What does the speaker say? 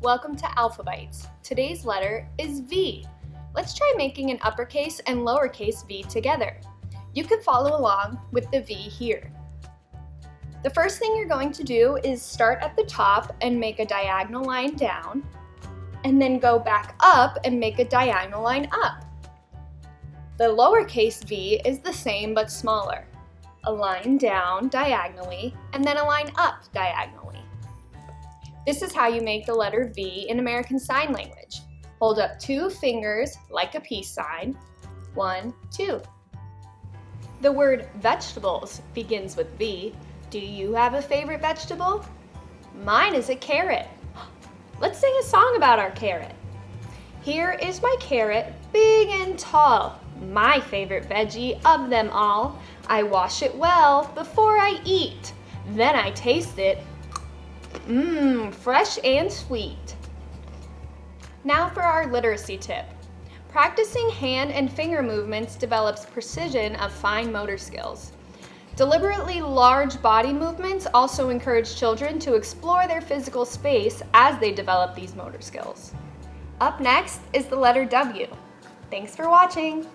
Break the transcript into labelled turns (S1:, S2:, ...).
S1: Welcome to Alphabytes. Today's letter is V. Let's try making an uppercase and lowercase v together. You can follow along with the V here. The first thing you're going to do is start at the top and make a diagonal line down, and then go back up and make a diagonal line up. The lowercase v is the same but smaller. A line down diagonally, and then a line up diagonally. This is how you make the letter V in American Sign Language. Hold up two fingers like a peace sign. One, two. The word vegetables begins with V. Do you have a favorite vegetable? Mine is a carrot. Let's sing a song about our carrot. Here is my carrot, big and tall, my favorite veggie of them all. I wash it well before I eat. Then I taste it Mmm, fresh and sweet. Now for our literacy tip. Practicing hand and finger movements develops precision of fine motor skills. Deliberately large body movements also encourage children to explore their physical space as they develop these motor skills. Up next is the letter W. Thanks for watching.